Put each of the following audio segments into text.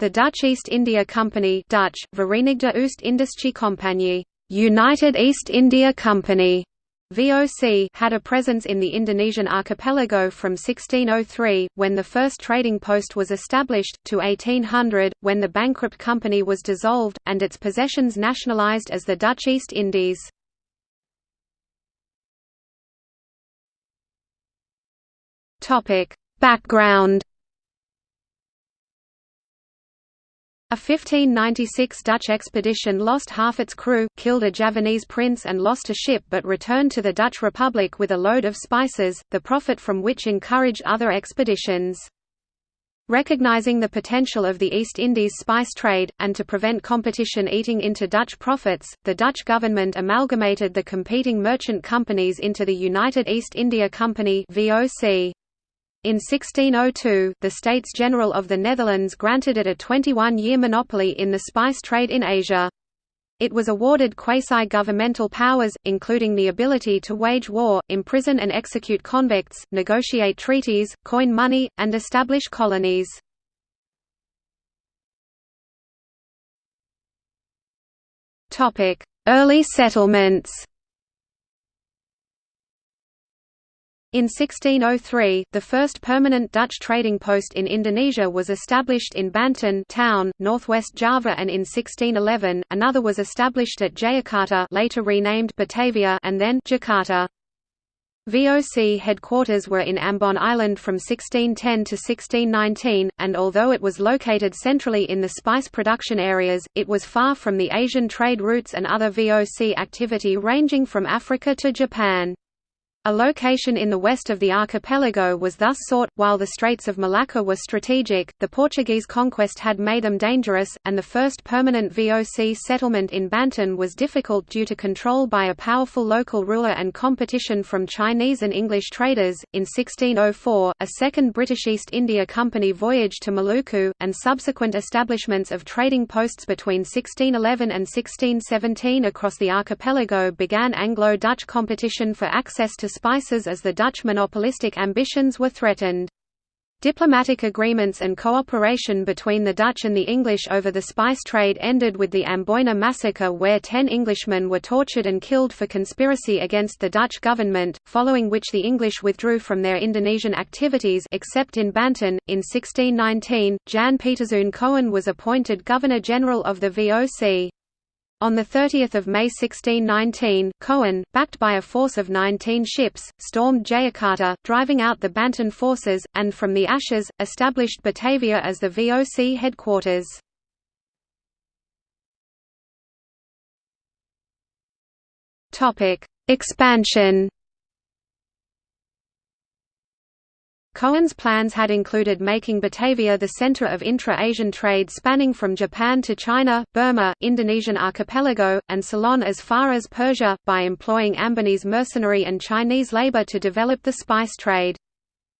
The Dutch East India Company Dutch, Verenigde Compagnie United East India Company VOC had a presence in the Indonesian archipelago from 1603, when the first trading post was established, to 1800, when the bankrupt company was dissolved, and its possessions nationalised as the Dutch East Indies. Background A 1596 Dutch expedition lost half its crew, killed a Javanese prince and lost a ship but returned to the Dutch Republic with a load of spices, the profit from which encouraged other expeditions. Recognizing the potential of the East Indies spice trade, and to prevent competition eating into Dutch profits, the Dutch government amalgamated the competing merchant companies into the United East India Company VOC. In 1602, the States General of the Netherlands granted it a 21-year monopoly in the spice trade in Asia. It was awarded quasi-governmental powers, including the ability to wage war, imprison and execute convicts, negotiate treaties, coin money, and establish colonies. Early settlements In 1603, the first permanent Dutch trading post in Indonesia was established in Banten town, northwest Java and in 1611, another was established at Jayakarta later renamed Batavia and then Jakarta. VOC headquarters were in Ambon Island from 1610 to 1619, and although it was located centrally in the spice production areas, it was far from the Asian trade routes and other VOC activity ranging from Africa to Japan. A location in the west of the archipelago was thus sought, while the Straits of Malacca were strategic, the Portuguese conquest had made them dangerous, and the first permanent VOC settlement in Banten was difficult due to control by a powerful local ruler and competition from Chinese and English traders. In 1604, a second British East India Company voyaged to Maluku, and subsequent establishments of trading posts between 1611 and 1617 across the archipelago began Anglo-Dutch competition for access to spices as the Dutch monopolistic ambitions were threatened. Diplomatic agreements and cooperation between the Dutch and the English over the spice trade ended with the Amboina massacre where ten Englishmen were tortured and killed for conspiracy against the Dutch government, following which the English withdrew from their Indonesian activities except in Banten. In 1619, Jan Pieterszoon Coen was appointed Governor-General of the VOC. On 30 May 1619, Coen, backed by a force of 19 ships, stormed Jayakarta, driving out the Banten forces, and from the ashes, established Batavia as the VOC headquarters. Expansion Coen's plans had included making Batavia the center of intra-Asian trade spanning from Japan to China, Burma, Indonesian archipelago, and Ceylon as far as Persia, by employing Ambonese mercenary and Chinese labor to develop the spice trade.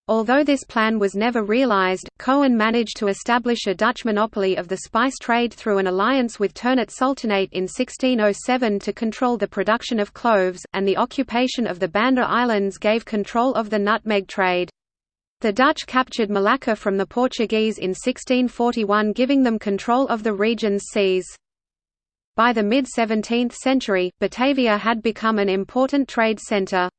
Although this plan was never realized, Coen managed to establish a Dutch monopoly of the spice trade through an alliance with Ternate Sultanate in 1607 to control the production of cloves, and the occupation of the Banda Islands gave control of the nutmeg trade. The Dutch captured Malacca from the Portuguese in 1641 giving them control of the region's seas. By the mid-17th century, Batavia had become an important trade centre.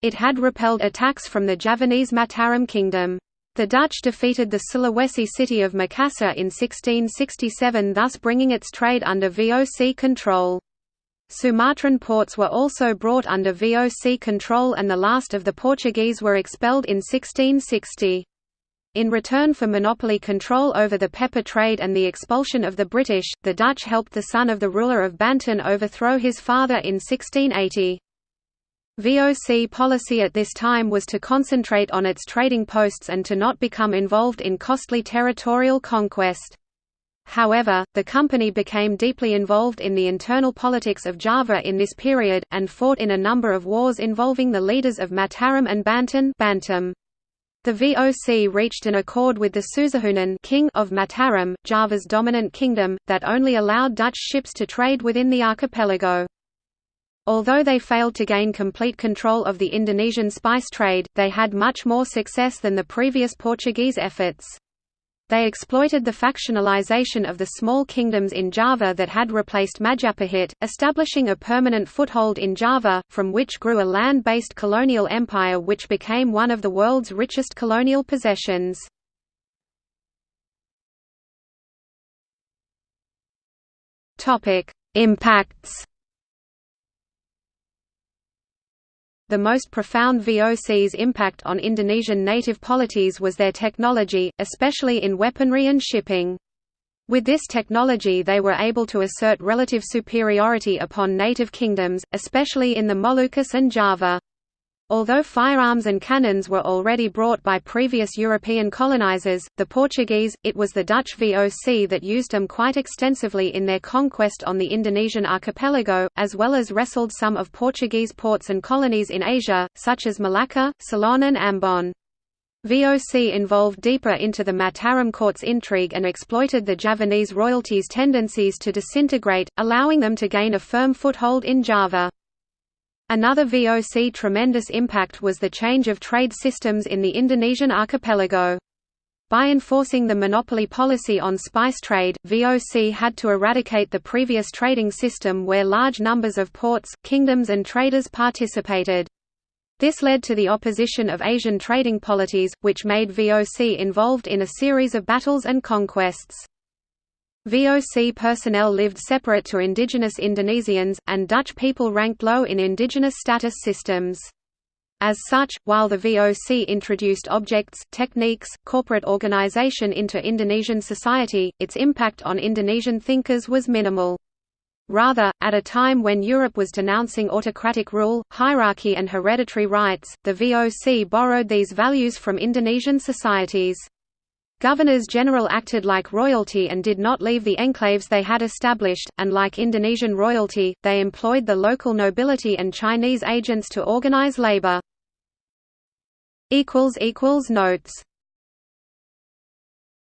It had repelled attacks from the Javanese Mataram kingdom. The Dutch defeated the Sulawesi city of Makassar in 1667 thus bringing its trade under VOC control. Sumatran ports were also brought under VOC control and the last of the Portuguese were expelled in 1660. In return for monopoly control over the pepper trade and the expulsion of the British, the Dutch helped the son of the ruler of Banten overthrow his father in 1680. VOC policy at this time was to concentrate on its trading posts and to not become involved in costly territorial conquest. However, the company became deeply involved in the internal politics of Java in this period, and fought in a number of wars involving the leaders of Mataram and Banten Bantam. The VOC reached an accord with the Susuhunan king of Mataram, Java's dominant kingdom, that only allowed Dutch ships to trade within the archipelago. Although they failed to gain complete control of the Indonesian spice trade, they had much more success than the previous Portuguese efforts. They exploited the factionalization of the small kingdoms in Java that had replaced Majapahit, establishing a permanent foothold in Java, from which grew a land-based colonial empire which became one of the world's richest colonial possessions. Impacts The most profound VOC's impact on Indonesian native polities was their technology, especially in weaponry and shipping. With this technology they were able to assert relative superiority upon native kingdoms, especially in the Moluccas and Java. Although firearms and cannons were already brought by previous European colonizers, the Portuguese, it was the Dutch VOC that used them quite extensively in their conquest on the Indonesian archipelago, as well as wrestled some of Portuguese ports and colonies in Asia, such as Malacca, Ceylon and Ambon. VOC involved deeper into the Mataram court's intrigue and exploited the Javanese royalty's tendencies to disintegrate, allowing them to gain a firm foothold in Java. Another VOC tremendous impact was the change of trade systems in the Indonesian archipelago. By enforcing the monopoly policy on spice trade, VOC had to eradicate the previous trading system where large numbers of ports, kingdoms and traders participated. This led to the opposition of Asian trading polities, which made VOC involved in a series of battles and conquests. VOC personnel lived separate to indigenous Indonesians, and Dutch people ranked low in indigenous status systems. As such, while the VOC introduced objects, techniques, corporate organization into Indonesian society, its impact on Indonesian thinkers was minimal. Rather, at a time when Europe was denouncing autocratic rule, hierarchy and hereditary rights, the VOC borrowed these values from Indonesian societies. Governors-general acted like royalty and did not leave the enclaves they had established, and like Indonesian royalty, they employed the local nobility and Chinese agents to organize labor. Notes